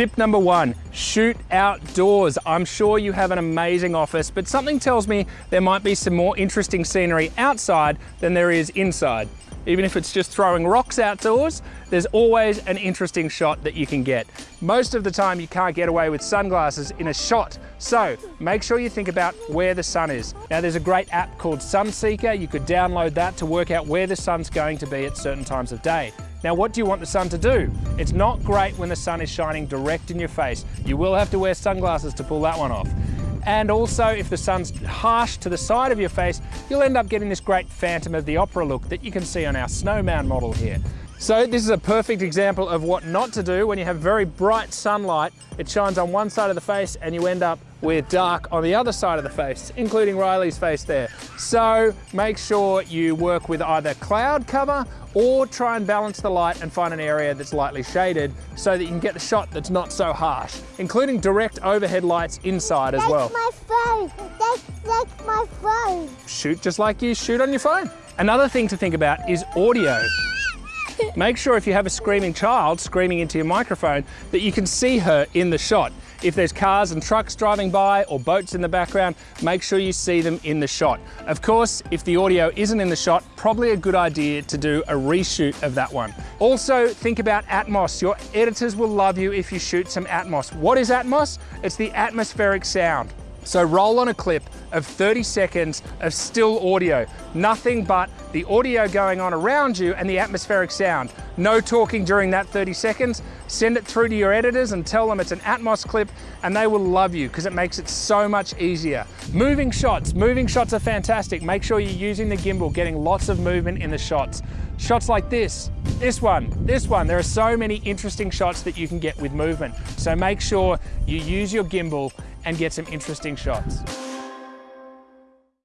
Tip number one, shoot outdoors. I'm sure you have an amazing office, but something tells me there might be some more interesting scenery outside than there is inside. Even if it's just throwing rocks outdoors, there's always an interesting shot that you can get. Most of the time you can't get away with sunglasses in a shot, so make sure you think about where the sun is. Now there's a great app called Sunseeker. You could download that to work out where the sun's going to be at certain times of day. Now what do you want the sun to do? It's not great when the sun is shining direct in your face. You will have to wear sunglasses to pull that one off. And also, if the sun's harsh to the side of your face, you'll end up getting this great Phantom of the Opera look that you can see on our snowman model here. So this is a perfect example of what not to do when you have very bright sunlight. It shines on one side of the face and you end up with dark on the other side of the face, including Riley's face there. So make sure you work with either cloud cover or try and balance the light and find an area that's lightly shaded so that you can get the shot that's not so harsh, including direct overhead lights inside as well. That's my phone. That's, that's my phone. Shoot just like you shoot on your phone. Another thing to think about is audio. Make sure if you have a screaming child screaming into your microphone that you can see her in the shot. If there's cars and trucks driving by or boats in the background, make sure you see them in the shot. Of course, if the audio isn't in the shot, probably a good idea to do a reshoot of that one. Also, think about Atmos. Your editors will love you if you shoot some Atmos. What is Atmos? It's the atmospheric sound. So roll on a clip of 30 seconds of still audio, nothing but the audio going on around you and the atmospheric sound. No talking during that 30 seconds. Send it through to your editors and tell them it's an Atmos clip and they will love you because it makes it so much easier. Moving shots, moving shots are fantastic. Make sure you're using the gimbal, getting lots of movement in the shots. Shots like this, this one, this one. There are so many interesting shots that you can get with movement. So make sure you use your gimbal and get some interesting shots.